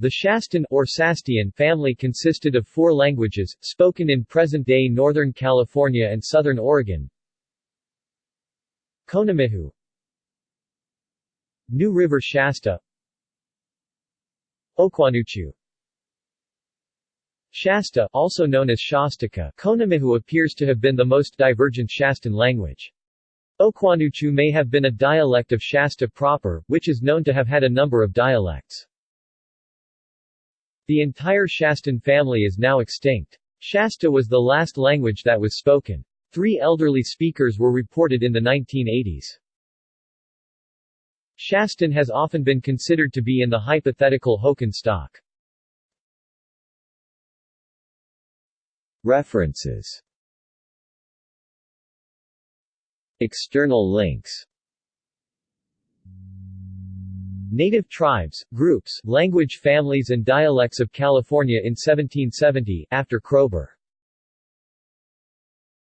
The Shastan, or Sastian family consisted of four languages, spoken in present-day Northern California and Southern Oregon. Konomihu New River Shasta Okwanuchu Shasta, also known as Shastika, Konomihu appears to have been the most divergent Shastan language. Okwanuchu may have been a dialect of Shasta proper, which is known to have had a number of dialects. The entire Shastan family is now extinct. Shasta was the last language that was spoken. Three elderly speakers were reported in the 1980s. Shastan has often been considered to be in the hypothetical Hokan stock. References External links Native tribes, groups, language families and dialects of California in 1770, after Kroeber